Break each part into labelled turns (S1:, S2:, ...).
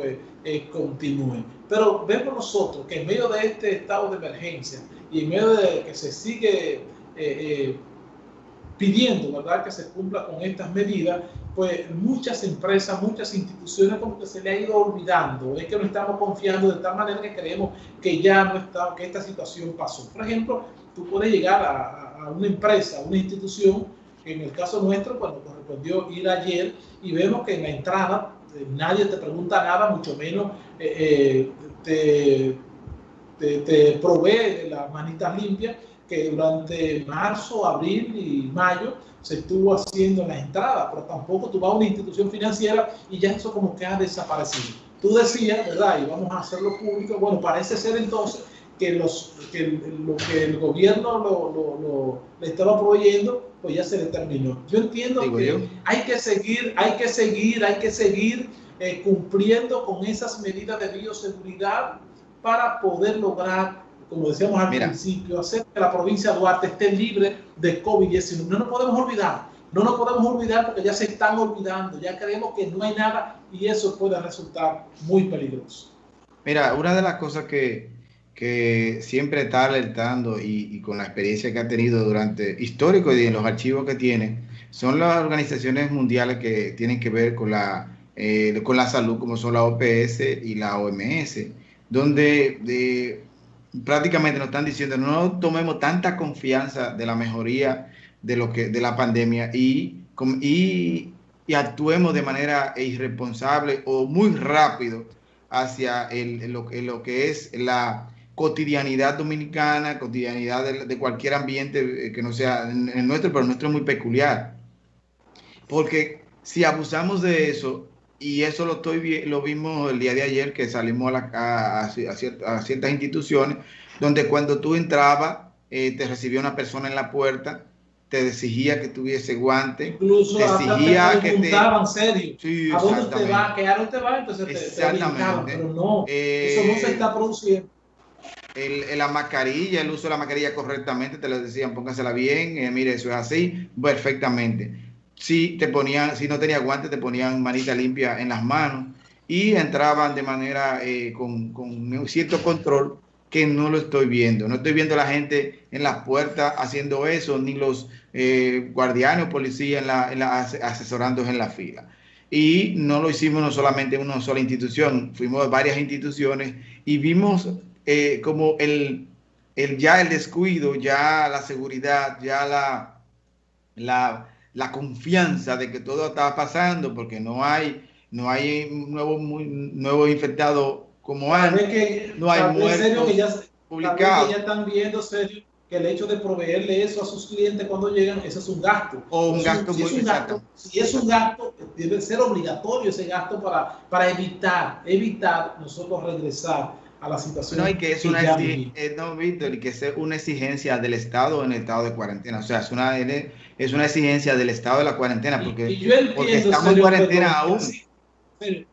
S1: pues eh, continúen. Pero vemos nosotros que en medio de este estado de emergencia y en medio de que se sigue eh, eh, pidiendo, ¿verdad?, que se cumpla con estas medidas, pues muchas empresas, muchas instituciones como que se le ha ido olvidando, es que no estamos confiando de tal manera que creemos que ya no está, que esta situación pasó. Por ejemplo, tú puedes llegar a, una empresa, a una institución, en el caso nuestro, cuando correspondió ir ayer, y vemos que en la entrada nadie te pregunta nada, mucho menos eh, eh, te, te, provee las manitas limpias, que durante marzo, abril y mayo se estuvo haciendo en la entrada, pero tampoco tú vas a una institución financiera y ya eso como que ha desaparecido. Tú decías, ¿verdad? Y vamos a hacerlo público. Bueno, parece ser entonces que, los, que lo que el gobierno lo, lo, lo, le estaba proveyendo, pues ya se determinó. Yo entiendo Digo que yo. hay que seguir, hay que seguir, hay que seguir eh, cumpliendo con esas medidas de bioseguridad para poder lograr, como decíamos al Mira. principio, hacer que la provincia de Duarte esté libre de COVID-19. No nos podemos olvidar, no nos podemos olvidar porque ya se están olvidando, ya creemos que no hay nada y eso puede resultar muy peligroso.
S2: Mira, una de las cosas que, que siempre está alertando y, con la experiencia que ha tenido durante histórico y en los archivos que tiene, son las organizaciones mundiales que tienen que ver con la, eh, con la salud, como son la OPS y la OMS, donde de, prácticamente nos están diciendo no tomemos tanta confianza de la mejoría de, lo que, de la pandemia y, y, y actuemos de manera irresponsable o muy rápido hacia el, lo, lo que es la cotidianidad dominicana, cotidianidad de, de, cualquier ambiente eh, que no sea en nuestro, pero el nuestro es muy peculiar. Porque si abusamos de eso, y eso lo, estoy, lo vimos el día de ayer que salimos a, la, a, a, ciertas, a ciertas, instituciones, donde cuando tú entrabas, eh, te recibía una persona en la puerta, te exigía que tuviese guante,
S1: Incluso
S2: te exigía
S1: te
S2: que te...
S1: serio. Sí, ¿A dónde usted va? ¿Qué área usted va? Entonces te,
S2: exactamente.
S1: Te pero no, eh, eso no se está produciendo
S2: el, la mascarilla, el uso de la mascarilla correctamente, te lo decían, póngasela bien, eh, mire, eso es así, perfectamente. Si te ponían, si no tenía guantes, te ponían manita limpia en las manos y entraban de manera eh, con, con, cierto control que no lo estoy viendo. No estoy viendo a la gente en las puertas haciendo eso, ni los eh, guardianes o policías en la, en la, asesorando en la fila. Y no lo hicimos no solamente en una sola institución, fuimos a varias instituciones y vimos eh, como el, el, ya el descuido, ya la seguridad, ya la, la, la confianza de que todo está pasando, porque no hay, no hay nuevo, muy, nuevo infectado como antes,
S1: que,
S2: no hay muertos
S1: que ya, publicados. Que ya están viendo serio que el hecho de proveerle eso a sus clientes cuando llegan, eso es un gasto.
S2: O un gasto
S1: si,
S2: muy
S1: es un gasto, si es un gasto, debe ser obligatorio ese gasto para, para evitar, evitar nosotros regresar a la situación.
S2: No, y que es una, eh, no, Víctor, y que es una exigencia del Estado en el estado de cuarentena. O sea, es una, es una exigencia del estado de la cuarentena, porque,
S1: y, y yo entiendo,
S2: porque estamos serio, en cuarentena pero, aún.
S1: Así,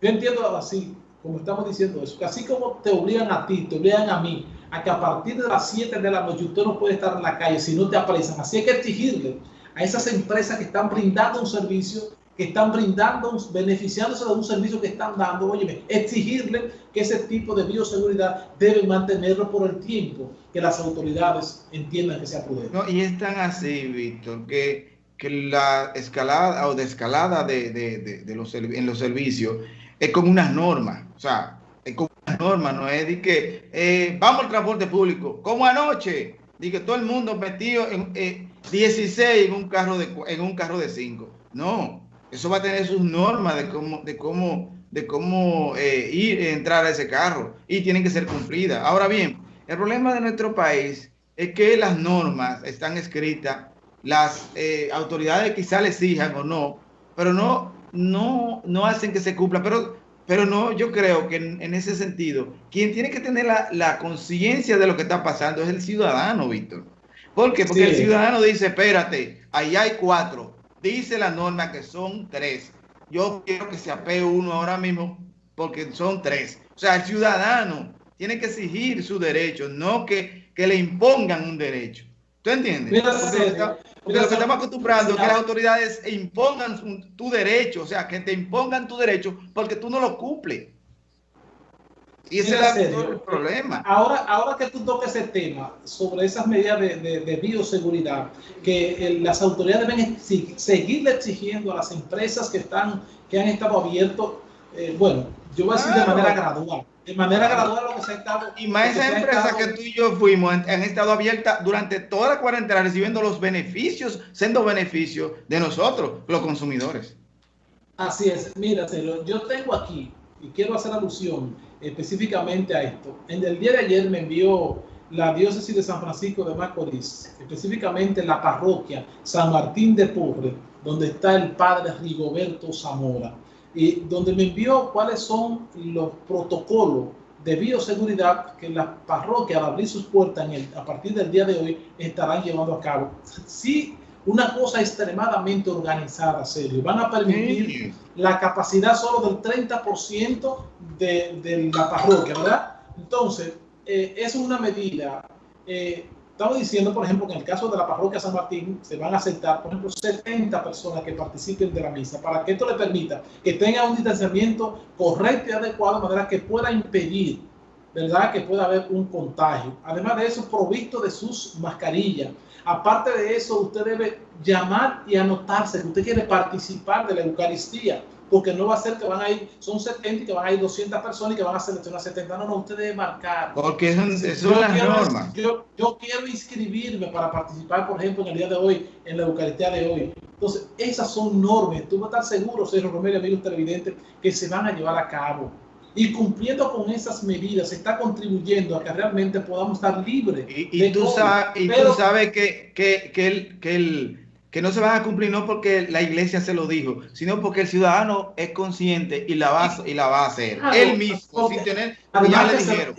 S1: yo entiendo así, como estamos diciendo eso, que así como te obligan a ti, te obligan a mí, a que a partir de las 7 de la noche usted no puede estar en la calle si no te apresan. Así hay que exigirle a esas empresas que están brindando un servicio, que están brindando, beneficiándose de un servicio que están dando, oye, exigirle que ese tipo de bioseguridad deben mantenerlo por el tiempo que las autoridades entiendan que sea prudente.
S2: No, y es tan así, Víctor, que, que la escalada o desescalada de, de, de, de los, en los servicios es como unas normas, o sea, es como unas normas, no es de que eh, vamos al transporte público, como anoche, de que todo el mundo metido en eh, 16 en un carro de en un carro de 5. No, eso va a tener sus normas de cómo, de cómo, de cómo eh, ir, entrar a ese carro y tienen que ser cumplidas. Ahora bien, el problema de nuestro país es que las normas están escritas, las eh, autoridades quizá les exijan o no, pero no, no, no hacen que se cumpla. Pero, pero no, yo creo que en, en ese sentido, quien tiene que tener la, la conciencia de lo que está pasando es el ciudadano, Víctor. ¿Por qué? Porque sí. el ciudadano dice, espérate, ahí hay cuatro, dice la norma que son tres. Yo quiero que se apegue uno ahora mismo porque son tres. O sea, el ciudadano tiene que exigir su derecho, no que, que le impongan un derecho. ¿Tú entiendes?
S1: Mira,
S2: porque, está, porque lo que estamos acostumbrando es que las autoridades impongan su, tu derecho, o sea, que te impongan tu derecho porque tú no lo cumples. Y ese es el problema.
S1: Ahora, ahora que tú toques ese tema sobre esas medidas de, de, bioseguridad, que eh, las autoridades deben seguirle exigiendo a las empresas que, están, que han estado abiertos, eh, bueno, yo voy a decir de manera gradual. De manera gradual lo que se ha estado.
S2: Y más esas empresas que tú y yo fuimos han, estado abiertas durante toda la cuarentena recibiendo los beneficios, siendo beneficios de nosotros, los consumidores.
S1: Así es, mira, yo tengo aquí, y quiero hacer alusión específicamente a esto. En el día de ayer me envió la diócesis de San Francisco de Macorís, específicamente la parroquia San Martín de Porre, donde está el padre Rigoberto Zamora, y donde me envió cuáles son los protocolos de bioseguridad que las parroquias al abrir sus puertas a partir del día de hoy estarán llevando a cabo. Sí, una cosa extremadamente organizada, serio. Van a permitir la capacidad solo del 30% de, de, la parroquia, ¿verdad? Entonces, eh, es una medida. Eh, estamos diciendo, por ejemplo, que en el caso de la parroquia San Martín se van a aceptar, por ejemplo, 70 personas que participen de la misa, para que esto le permita que tenga un distanciamiento correcto y adecuado, de manera que pueda impedir, ¿verdad?, que pueda haber un contagio. Además de eso, provisto de sus mascarillas Aparte de eso, usted debe llamar y anotarse que usted quiere participar de la Eucaristía, porque no va a ser que van a ir, son 70 y que van a ir 200 personas y que van a seleccionar 70. No, no, usted debe marcar.
S2: Porque son, son las normas.
S1: Yo, yo quiero inscribirme para participar, por ejemplo, en el día de hoy, en la Eucaristía de hoy. Entonces, esas son normas. Tú vas a estar seguro, Sergio Romero, amigos televidentes, que se van a llevar a cabo y cumpliendo con esas medidas está contribuyendo a que realmente podamos estar libres.
S2: Y, tú, sabes, y tú sabes que, que, que, el, que, el, que no se van a cumplir no porque la iglesia se lo dijo, sino porque el ciudadano es consciente y la va, y la va a hacer. Él mismo, sin tener, ya le dijeron.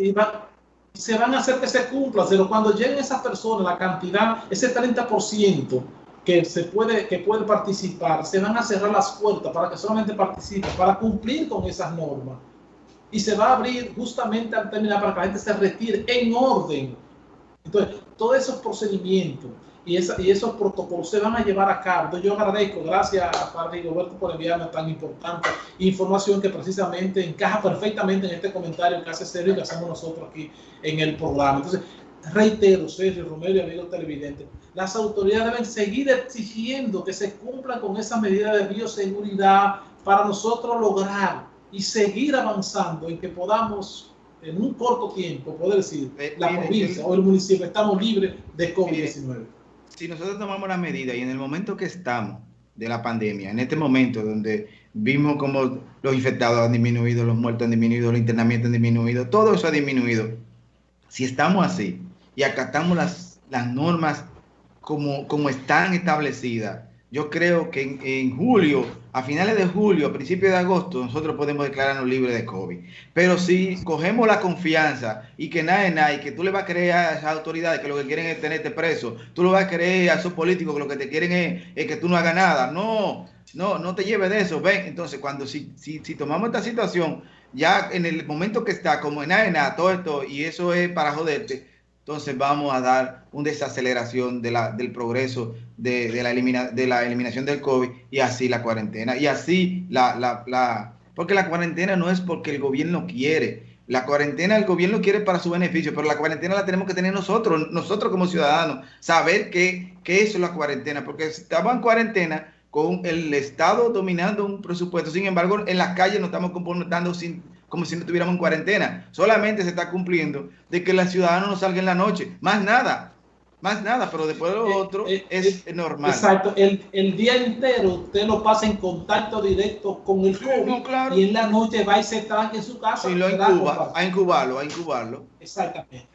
S1: Se, van a hacer que se cumpla, pero cuando lleguen esas personas, la cantidad, ese 30%, que se puede que puede participar, se van a cerrar las puertas para que solamente participen, para cumplir con esas normas y se va a abrir justamente al terminar para que la gente se retire en orden. Entonces, todos esos procedimientos y, y esos protocolos se van a llevar a cabo. Entonces, yo agradezco, gracias a Padre Roberto por enviarme tan importante información que precisamente encaja perfectamente en este comentario que hace Sergio y que hacemos nosotros aquí en el programa. Entonces, reitero, Sergio, Romero y amigos televidentes, las autoridades deben seguir exigiendo que se cumplan con esas medidas de bioseguridad para nosotros lograr y seguir avanzando en que podamos en un corto tiempo poder decir eh, la provincia o el municipio estamos libres de COVID-19.
S2: Si nosotros tomamos la medida y en el momento que estamos de la pandemia, en este momento donde vimos como los infectados han disminuido, los muertos han disminuido, los internamientos han disminuido, todo eso ha disminuido. Si estamos así y acatamos las, las normas como, como están establecidas, yo creo que en, julio, a finales de julio, a principios de agosto, nosotros podemos declararnos libres de COVID. Pero si cogemos la confianza y que nada es nada, y que tú le vas a creer a esas autoridades que lo que quieren es tenerte preso, tú lo vas a creer a esos políticos que lo que te quieren es, que tú no hagas nada. No, no, no te lleves de eso. Ven, entonces, cuando si, si, si tomamos esta situación, ya en el momento que está, como en nada nada, todo esto, y eso es para joderte, entonces vamos a dar una desaceleración de del progreso de, la de la eliminación del COVID y así la cuarentena. Y así la, la, la, porque la cuarentena no es porque el gobierno quiere. La cuarentena el gobierno quiere para su beneficio, pero la cuarentena la tenemos que tener nosotros, nosotros como ciudadanos, saber qué, qué es la cuarentena, porque si estamos en cuarentena con el Estado dominando un presupuesto, sin embargo, en las calles nos estamos comportando sin como si no estuviéramos en cuarentena. Solamente se está cumpliendo de que los ciudadanos no salgan en la noche. Más nada. Más nada, pero después de lo eh, otro eh, es eh, normal.
S1: Exacto, el, el, día entero usted lo pasa en contacto directo con el COVID y en la noche va y se tranque en su casa.
S2: Sí, lo incuba, a incubarlo, a incubarlo.
S1: Exactamente.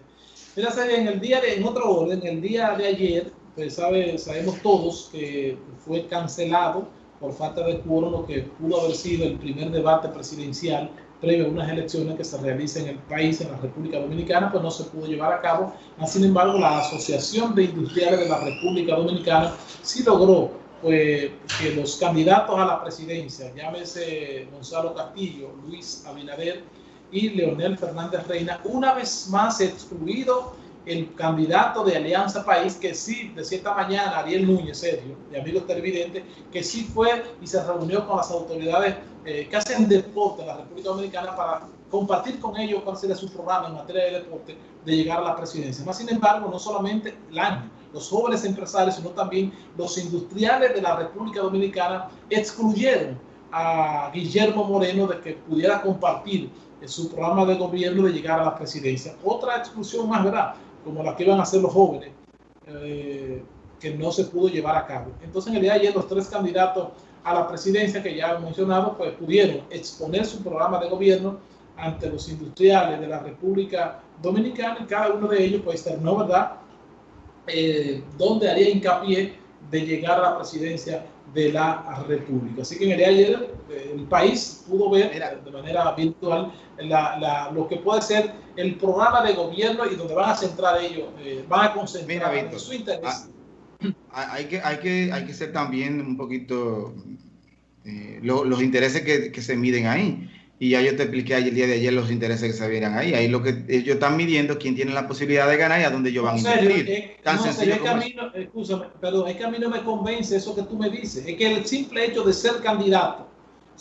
S1: Mira, en el día de, en otro orden, el día de ayer, pues sabe, sabemos todos que fue cancelado por falta de quórum lo que pudo haber sido el primer debate presidencial previo a unas elecciones que se realicen en el país, en la República Dominicana, pues no se pudo llevar a cabo. Sin embargo, la Asociación de Industriales de la República Dominicana sí logró pues, que los candidatos a la presidencia, llámese Gonzalo Castillo, Luis Abinader y Leonel Fernández Reina, una vez más excluido el candidato de Alianza País, que sí, de cierta mañana, Ariel Núñez, Sergio, de amigos televidentes, que sí fue y se reunió con las autoridades eh, que hacen deporte en la República Dominicana para compartir con ellos cuál sería su programa en materia de deporte de llegar a la presidencia. Más sin embargo, no solamente la, los jóvenes empresarios, sino también los industriales de la República Dominicana excluyeron a Guillermo Moreno de que pudiera compartir su programa de gobierno de llegar a la presidencia. Otra exclusión más, ¿verdad? Como la que iban a hacer los jóvenes, eh, que no se pudo llevar a cabo. Entonces, en el día de ayer, los tres candidatos a la presidencia que ya he mencionado, pues pudieron exponer su programa de gobierno ante los industriales de la República Dominicana y cada uno de ellos pues terminó, ¿verdad?, eh, donde haría hincapié de llegar a la presidencia de la República. Así que en el día de ayer eh, el país pudo ver de manera virtual lo que puede ser el programa de gobierno y donde van a centrar ellos, eh, van a concentrar su interés.
S2: Ah, hay, que, hay, que, hay que ser también un poquito los intereses que, que se miden ahí. Y ya yo te expliqué ayer, el día de ayer los intereses que se vieran ahí. Ahí lo que ellos están midiendo quién tiene la posibilidad de ganar y a dónde ellos van a invertir.
S1: Eh, Tan no, sencillo es que a mí no, escúchame, perdón, es que a mí no me convence eso que tú me dices. Es que el simple hecho de ser candidato,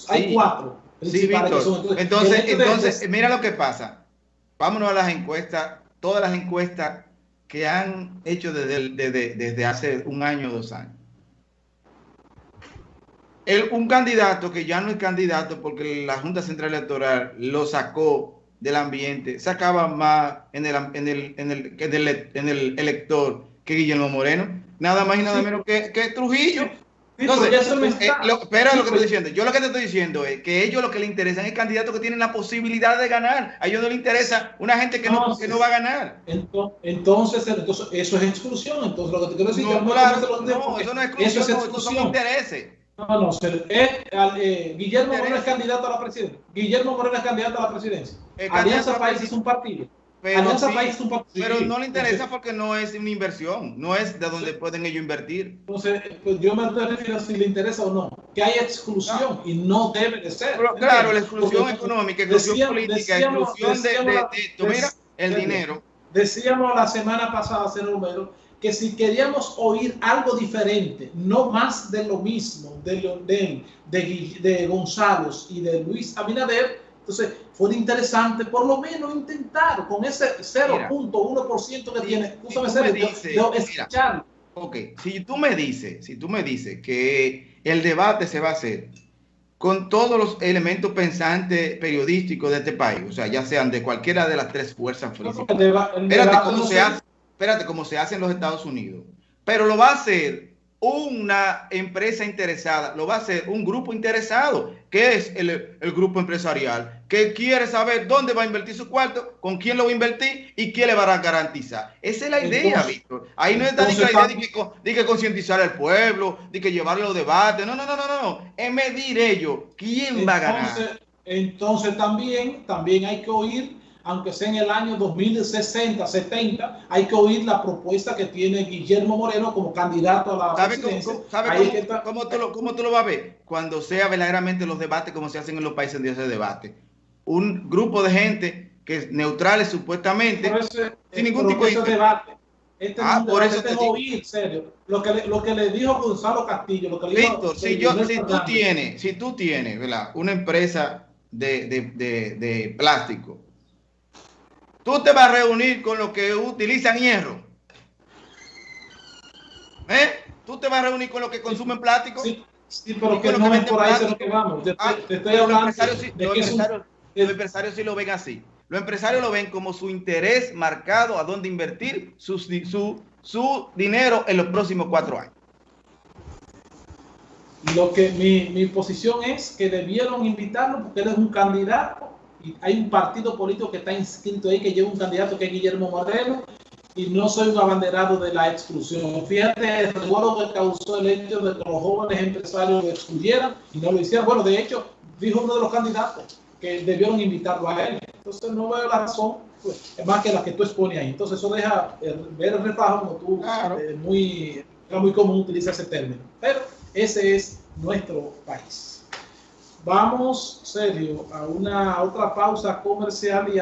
S1: hay cuatro.
S2: Sí, Víctor. entonces, entonces, mira lo que pasa. Vámonos a las encuestas, todas las encuestas que han hecho desde, desde, desde hace un año o dos años un candidato que ya no es candidato porque la Junta Central Electoral lo sacó del ambiente, sacaba más en el, en el, en el, en el, elector que Guillermo Moreno, nada más y nada menos que, que Trujillo. Entonces, eh, espera lo que estoy diciendo. Yo lo que te estoy diciendo es que ellos lo que les interesa es el candidato que tiene la posibilidad de ganar. A ellos no les interesa una gente que no, que no va a ganar.
S1: Entonces, entonces, eso es exclusión. Entonces, lo que te quiero decir
S2: no, claro, no, eso no es exclusión, eso es exclusión. son intereses.
S1: No, no, eh, Guillermo Moreno es candidato a la presidencia. Guillermo Moreno es candidato a la presidencia. Alianza País es un partido.
S2: Pero, Alianza País es un partido. pero no le interesa porque no es una inversión, no es de donde pueden ellos invertir.
S1: Entonces, pues yo me refiero a si le interesa o no, que hay exclusión y no debe de ser.
S2: claro, la exclusión económica, exclusión política, exclusión de, de, mira, el dinero.
S1: Decíamos la semana pasada, señor Romero, que si queríamos oír algo diferente, no más de lo mismo de, de, de, de Gonzalo y de Luis Abinader, entonces fue interesante por lo menos intentar con ese 0.1% que tiene,
S2: escuchar. Ok, si tú me dices, si tú me dices que el debate se va a hacer con todos los elementos pensantes periodísticos de este país, o sea, ya sean de cualquiera de las tres fuerzas políticas. Espérate, ¿cómo se hace? Espérate, como se hace en los Estados Unidos. Pero lo va a hacer una empresa interesada, lo va a hacer un grupo interesado, que es el, grupo empresarial, que quiere saber dónde va a invertir su cuarto, con quién lo va a invertir y quién le va a garantizar. Esa es la idea, Víctor. Ahí no está ni la idea de que, concientizar al pueblo, de que llevarlo a debate. No, no, no, no, no. Es medir ellos quién va a ganar.
S1: Entonces también, también hay que oír aunque sea en el año 2060, 70, hay que oír la propuesta que tiene Guillermo Moreno como candidato a la presidencia.
S2: Cómo, tú lo, cómo, tú lo, vas a ver? Cuando sea verdaderamente los debates como se hacen en los países donde se debate. Un grupo de gente que es neutrales supuestamente, sin ningún tipo de
S1: debate. Este ah, por eso te oír, serio. Lo que, le, lo que le dijo Gonzalo Castillo, lo que le
S2: Víctor, si, yo, si tú tienes, si tú tienes, ¿verdad? Una empresa de, de, de, de plástico tú te vas a reunir con los que utilizan hierro. ¿Eh? Tú te vas a reunir con los que consumen plástico.
S1: Sí, sí pero que no es por ahí lo que vamos. Te, ah, estoy hablando los empresarios,
S2: sí, los, empresarios, los empresarios sí lo ven así. Los empresarios lo ven como su interés marcado a dónde invertir su, su, su dinero en los próximos cuatro años.
S1: Lo que mi, mi posición es que debieron invitarlo porque él es un candidato hay un partido político que está inscrito ahí que lleva un candidato que es Guillermo Moreno y no soy un abanderado de la exclusión. Fíjate el revuelo que causó el hecho de que los jóvenes empresarios lo excluyeran y no lo hicieran. Bueno, de hecho, dijo uno de los candidatos que debieron invitarlo a él. Entonces no veo la razón, pues, más que la que tú expones ahí. Entonces eso deja ver el reflejo como tú, claro. eh, muy, era muy común utilizar ese término. Pero ese es nuestro país. Vamos, serio, a una otra pausa comercial y a